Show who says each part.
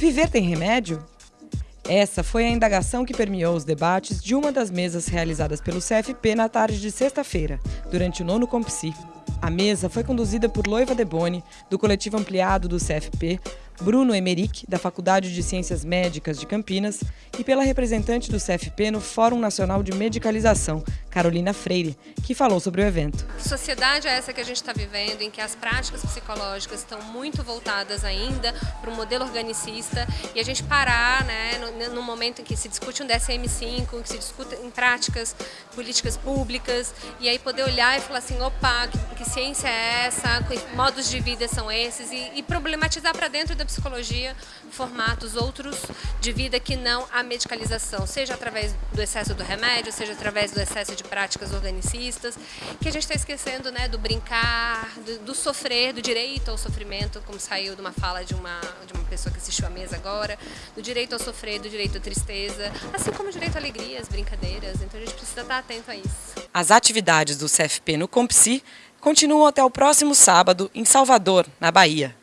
Speaker 1: Viver tem remédio? Essa foi a indagação que permeou os debates de uma das mesas realizadas pelo CFP na tarde de sexta-feira, durante o nono Compsi. A mesa foi conduzida por Loiva Deboni, do coletivo ampliado do CFP, Bruno Emerick, da Faculdade de Ciências Médicas de Campinas, e pela representante do CFP no Fórum Nacional de Medicalização, Carolina Freire, que falou sobre o evento.
Speaker 2: Sociedade é essa que a gente está vivendo, em que as práticas psicológicas estão muito voltadas ainda para um modelo organicista e a gente parar né, no, no momento em que se discute um DSM-5, que se discute em práticas políticas públicas, e aí poder olhar e falar assim, opa, que, que ciência é essa, que modos de vida são esses, e, e problematizar para dentro da psicologia formatos outros de vida que não a medicalização, seja através do excesso do remédio, seja através do excesso de práticas organicistas, que a gente está esquecendo né, do brincar, do, do, sofrer, do direito ao sofrimento, como saiu de uma fala de uma, de uma pessoa que assistiu à mesa agora, do direito ao sofrer, do direito à tristeza, assim como o direito à alegria, as brincadeiras, então a gente precisa estar atento a isso.
Speaker 1: As atividades do CFP no Compsi continuam até o próximo sábado em Salvador, na Bahia.